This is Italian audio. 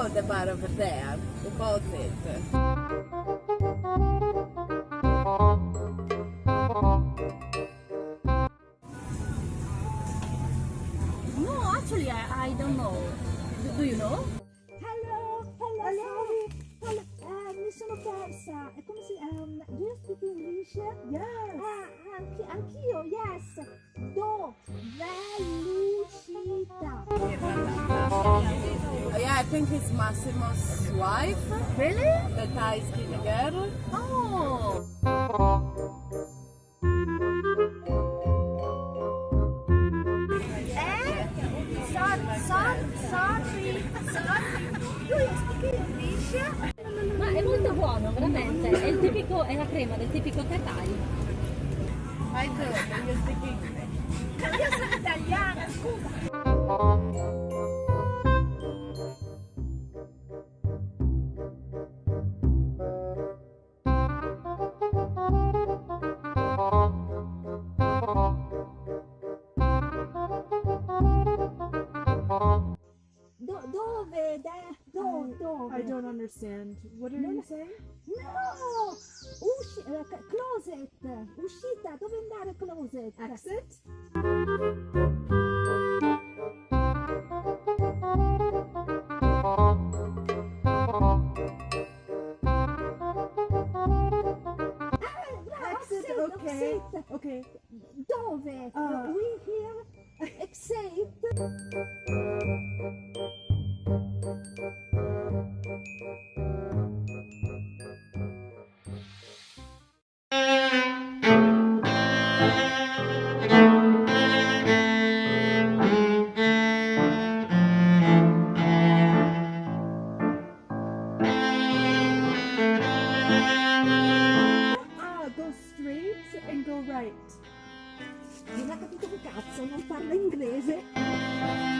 bookstore the bar over there. It. No, actually, I, I don't know. Do, do you know? Hello, hello, sorry. Hello, eh, mi sono persa. Eh, Come si um, Do you speak English? Yes. Ah, anche, anch'io, yes. Do, velocità. Yeah, I think it's Massimo's wife, Really? the Thai skinny girl. Oh! Eh? Sorry, sorry, sorry, sorry. Do you speak English? Ma è molto buono, veramente. È, il tipico, è la crema del tipico Thai. I do, you speak English? Io sono italiana, Do- dove? Da- do- dove? I don't understand. What are you saying? No! Usci- c- closet! Uscita! Dove andare closet? Exit? dove uh, we hear except ah, and go right. Non ha capito un cazzo, non parla inglese.